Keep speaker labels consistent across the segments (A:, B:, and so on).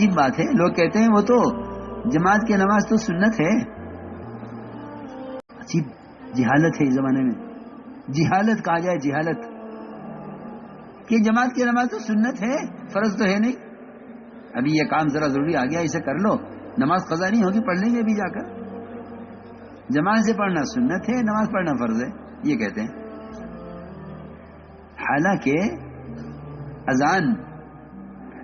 A: अजीब बात है। लोग कहते हैं, वो तो जमात की नमाज़ तो सुन्नत है। अजीब जिहालत है इस जमाने में। जिहालत कहा जाए, जिहालत। कि जमात की नमाज़ तो सुन्नत है, फ़र्ज़ तो है नहीं। अभी ये काम जरा ज़रूरी आ गया इसे कर लो। नमाज़ कजा नहीं होगी, पढ़ लेंगे अभी जाकर। जमात से पढ़ना सुन्नत है, नमाज़ पढ़ना फ़र्ज़ है, ये कहते हैं। हालाँकि अजान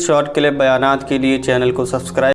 B: शॉर्ट क्लिप बयान के लिए चैनल को सब्सक्राइब